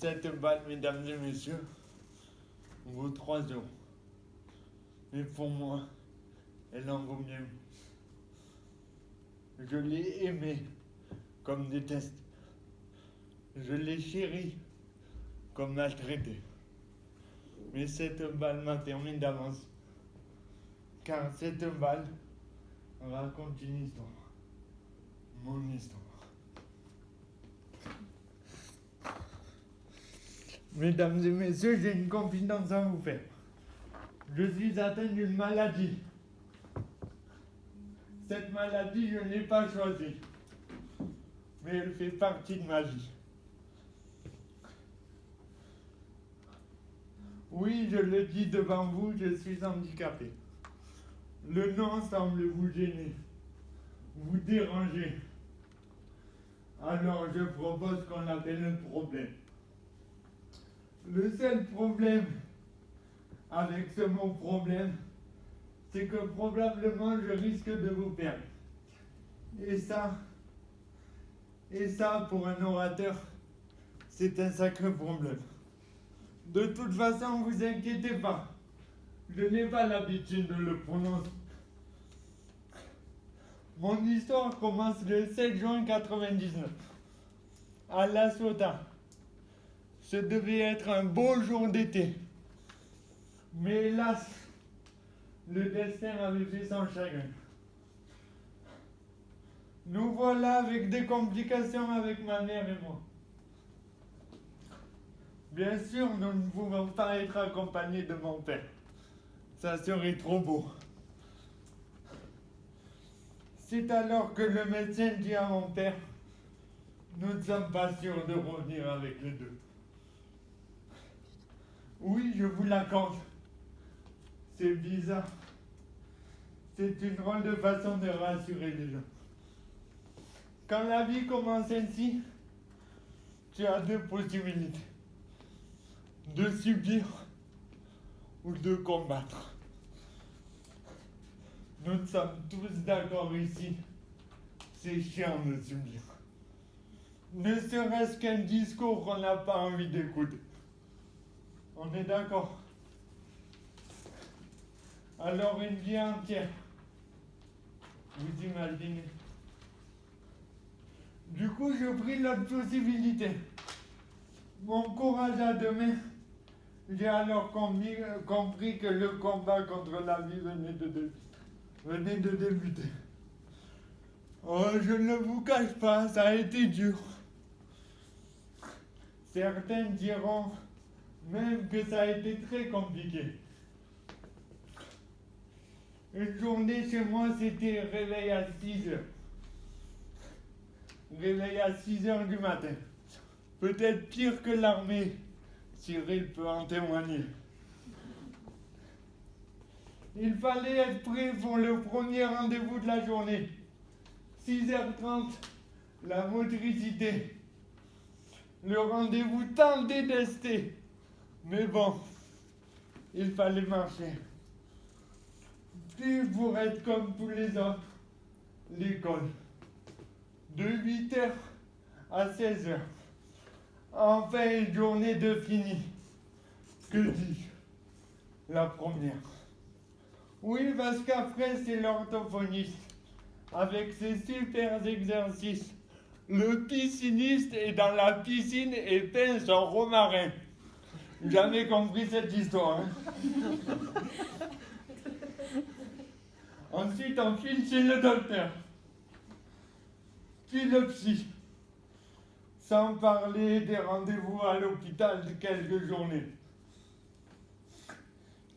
Cette balle, mesdames et messieurs, vaut 3 euros. Mais pour moi, elle en vaut bien Je l'ai aimée comme déteste. Je l'ai chérie comme maltraitée. Mais cette balle m'a terminé d'avance. Car cette balle raconte une histoire. Mon histoire. Mesdames et messieurs, j'ai une confidence à vous faire. Je suis atteint d'une maladie. Cette maladie, je ne l'ai pas choisie. Mais elle fait partie de ma vie. Oui, je le dis devant vous, je suis handicapé. Le nom semble vous gêner, vous déranger. Alors je propose qu'on appelle un problème. Le seul problème avec ce mot problème, c'est que probablement je risque de vous perdre. Et ça, et ça pour un orateur, c'est un sacré problème. De toute façon, vous inquiétez pas. Je n'ai pas l'habitude de le prononcer. Mon histoire commence le 7 juin 1999, à La Sota. Ce devait être un beau jour d'été. Mais hélas, le destin avait fait son chagrin. Nous voilà avec des complications avec ma mère et moi. Bien sûr, nous ne pouvons pas être accompagnés de mon père. Ça serait trop beau. C'est alors que le médecin dit à mon père, nous ne sommes pas sûrs de revenir avec les deux. Oui, je vous l'accorde. C'est bizarre. C'est une drôle de façon de rassurer les gens. Quand la vie commence ainsi, tu as deux possibilités. De subir ou de combattre. Nous sommes tous d'accord ici. C'est chiant de subir. Ne serait-ce qu'un discours qu'on n'a pas envie d'écouter. On est d'accord Alors une vie entière. Vous imaginez Du coup, je pris l'autre possibilité. Mon courage à demain. J'ai alors compris que le combat contre la vie venait de, débuter. Oh, je ne vous cache pas, ça a été dur. Certains diront même que ça a été très compliqué. Une journée chez moi, c'était réveil à 6 heures. Réveil à 6 heures du matin. Peut-être pire que l'armée. Cyril peut en témoigner. Il fallait être prêt pour le premier rendez-vous de la journée. 6h30, la motricité. Le rendez-vous tant détesté. Mais bon, il fallait marcher. Puis pour être comme tous les autres, l'école. De 8h à 16h. Enfin, une journée de fini. Que dis-je? La première. Oui, parce qu'après, c'est l'orthophoniste. Avec ses super exercices. Le pisciniste est dans la piscine et peint son romarin. Jamais compris cette histoire. Hein. Ensuite, on file chez le docteur. Puis le psy? Sans parler des rendez-vous à l'hôpital de quelques journées.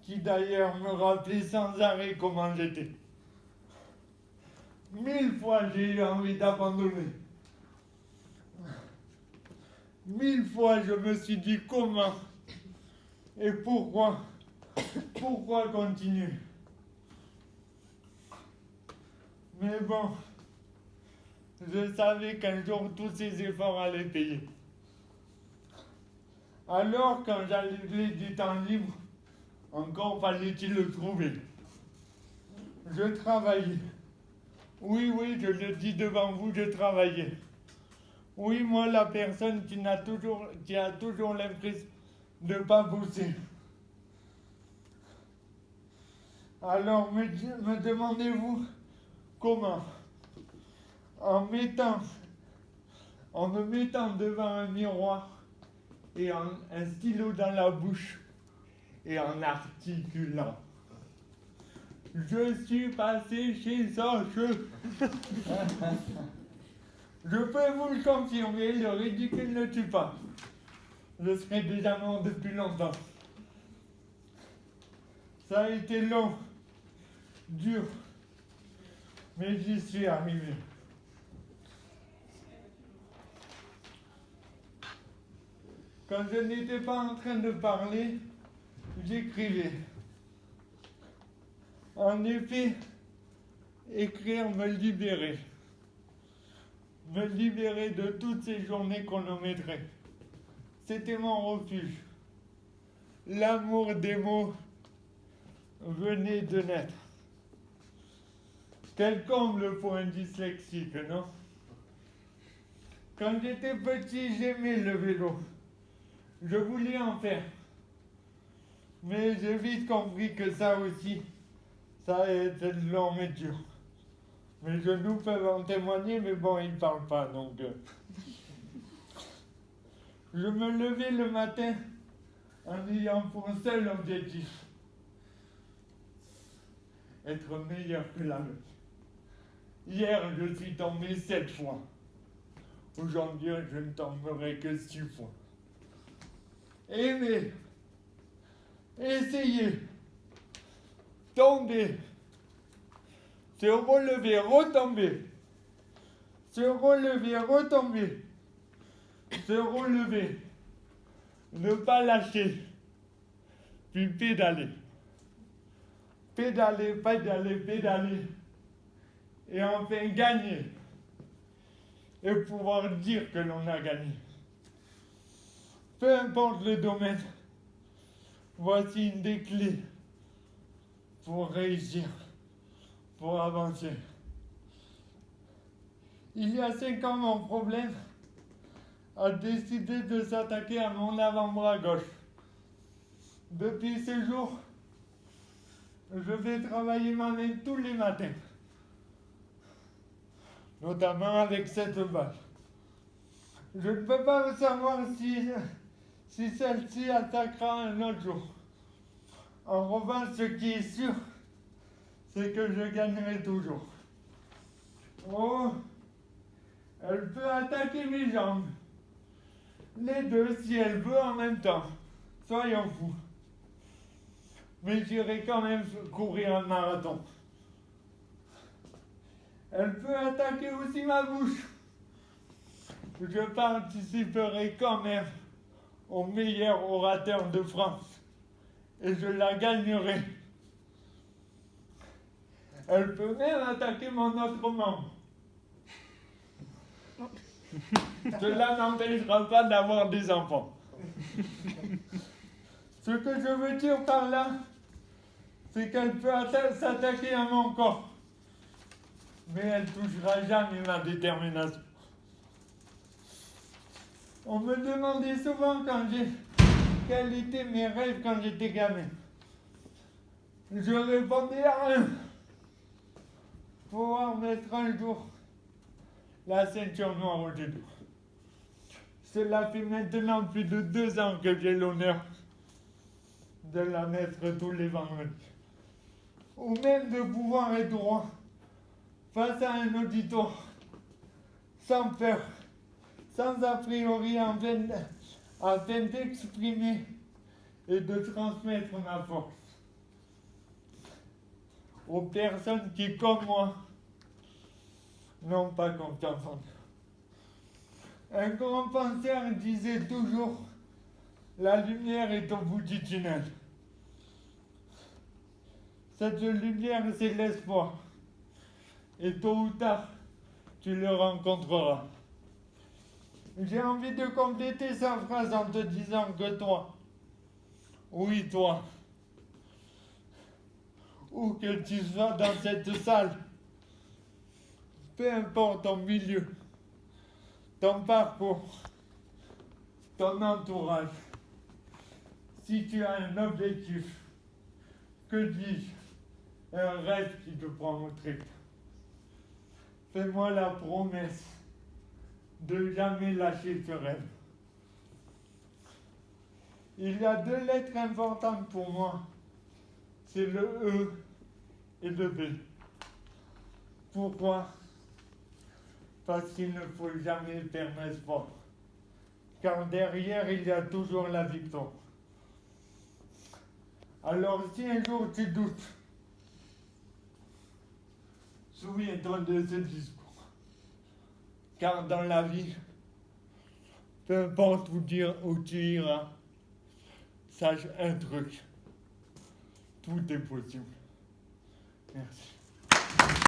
Qui d'ailleurs me rappelait sans arrêt comment j'étais. Mille fois j'ai eu envie d'abandonner. Mille fois je me suis dit comment et pourquoi Pourquoi continuer Mais bon, je savais qu'un jour tous ces efforts allaient payer. Alors, quand j'avais du temps libre, encore fallait-il le trouver. Je travaillais. Oui, oui, je le dis devant vous, je travaillais. Oui, moi, la personne qui, a toujours, qui a toujours l'impression ne pas bosser. Alors, me, demandez-vous comment En mettant, en me mettant devant un miroir et un stylo dans la bouche et en articulant. Je suis passé chez Sanche. Je peux vous le confirmer, le ridicule ne tue pas. Je serais déjà mort depuis longtemps. Ça a été long, dur, mais j'y suis arrivé. Quand je n'étais pas en train de parler, j'écrivais. En effet, écrire me libérer. Me libérer de toutes ces journées chronométrées. C'était mon refuge. L'amour des mots venait de naître. Quel comble pour un dyslexique, non? Quand j'étais petit, j'aimais le vélo. Je voulais en faire. Mais j'ai vite compris que ça aussi, ça été long et dur. Mes genoux peuvent en témoigner, mais bon, ils ne parlent pas, donc... Euh. Je me levais le matin en ayant pour seul objectif. Être meilleur que la veille. Hier, je suis tombé sept fois. Aujourd'hui, je ne tomberai que six fois. Aimez, essayez, tombez, se relever, retomber, se relever, retomber, se relever, ne pas lâcher, puis pédaler. Pédaler, pédaler, pédaler, et enfin gagner, et pouvoir dire que l'on a gagné. Peu importe le domaine, voici une des clés pour réussir pour avancer. Il y a cinq ans, mon problème a décidé de s'attaquer à mon avant-bras gauche. Depuis ce jour, je vais travailler ma main tous les matins, notamment avec cette balle. Je ne peux pas savoir si, si celle-ci attaquera un autre jour. En revanche, ce qui est sûr, c'est que je gagnerai toujours. Oh, elle peut attaquer mes jambes. Les deux, si elle veut en même temps. Soyons fous. Mais j'irai quand même courir un marathon. Elle peut attaquer aussi ma bouche. Je participerai quand même au meilleur orateur de France. Et je la gagnerai. Elle peut même attaquer mon autre membre. Cela n'empêchera pas d'avoir des enfants. Ce que je veux dire par là, c'est qu'elle peut s'attaquer à mon corps. Mais elle touchera jamais ma détermination. On me demandait souvent quand j'ai quels étaient mes rêves quand j'étais gamin. Je répondais à rien pouvoir mettre un jour la ceinture noire au genou. Cela fait maintenant plus de deux ans que j'ai l'honneur de la mettre tous les vendredis. Ou même de pouvoir être droit face à un auditoire, sans peur, sans a priori, afin d'exprimer et de transmettre ma force aux personnes qui, comme moi, n'ont pas confiance en. Un grand penseur disait toujours La lumière est au bout du tunnel. Cette lumière, c'est l'espoir. Et tôt ou tard, tu le rencontreras. J'ai envie de compléter sa phrase en te disant que toi, oui toi, où que tu sois dans cette salle, peu importe ton milieu, ton parcours, ton entourage, si tu as un objectif, que dis-je, un rêve qui te prend au trip, fais-moi la promesse de jamais lâcher ce rêve. Il y a deux lettres importantes pour moi. C'est le E et le B. Pourquoi? Parce qu'il ne faut jamais perdre espoir. Car derrière, il y a toujours la victoire. Alors si un jour tu doutes, souviens-toi de ce discours. Car dans la vie, peu importe où, dire, où tu iras, sache un truc, tout est possible. Merci.